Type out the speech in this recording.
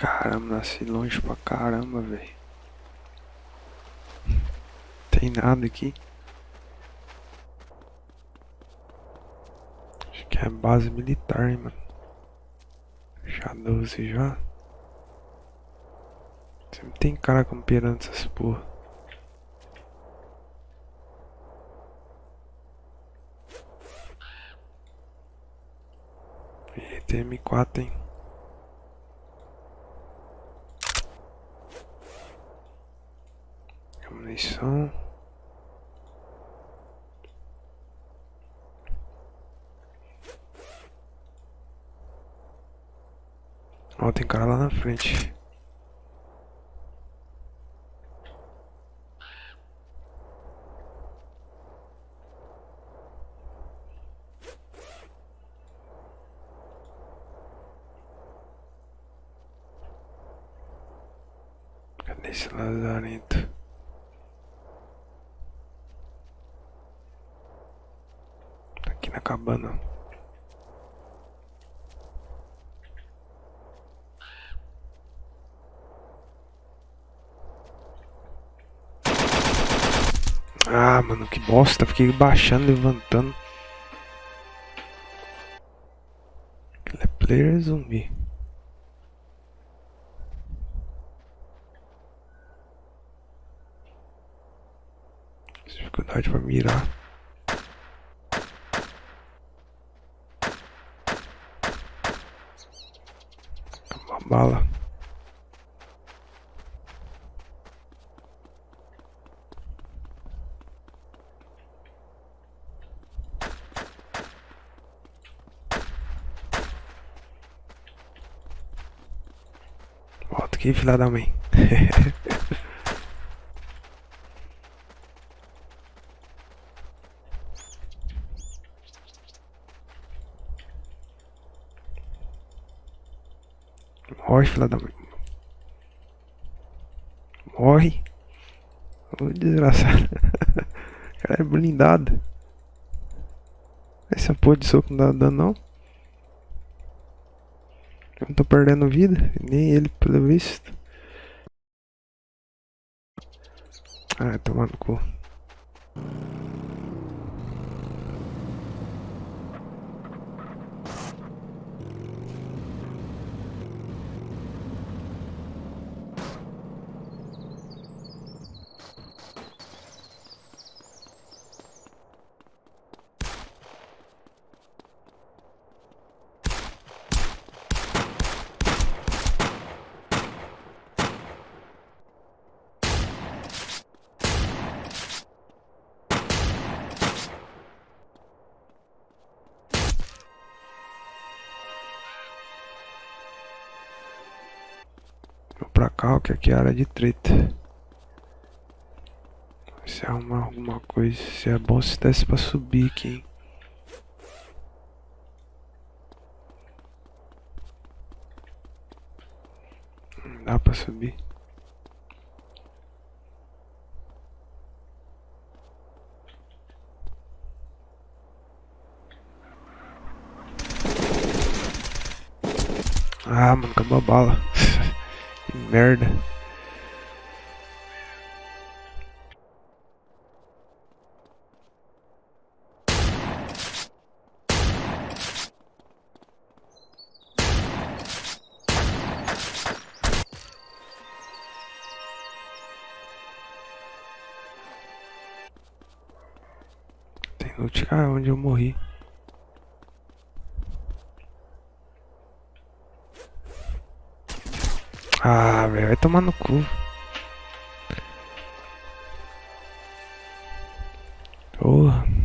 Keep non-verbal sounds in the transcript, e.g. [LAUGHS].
Caramba, nasci longe pra caramba, velho. Tem nada aqui. Acho que é base militar, hein, mano. Já 12 já. Sempre tem cara campeando essas porra. E tem M4, hein. Munição. Ó, tem cara lá na frente. Cadê esse lazarento? Cabana. Ah, mano, que bosta. Fiquei baixando, levantando. Ele é player zumbi. Dificuldade pra mirar. Bala. Volta aqui, filha da mãe. [LAUGHS] Morre, filha da mãe. Morre. Ô, desgraçado. O [LAUGHS] cara é blindado. Essa porra de soco não dá dano, não. Eu não tô perdendo vida. Nem ele, pelo visto. Ah, tomando cu. Pra cá, que aqui é área de treta. Se arrumar alguma coisa, se é bom se desse pra subir aqui, hein. Não dá pra subir. Ah, mano, acabou a bala. Merda. Tem loot, cara, onde eu morri. Ah, velho, vai tomar no cu. Porra.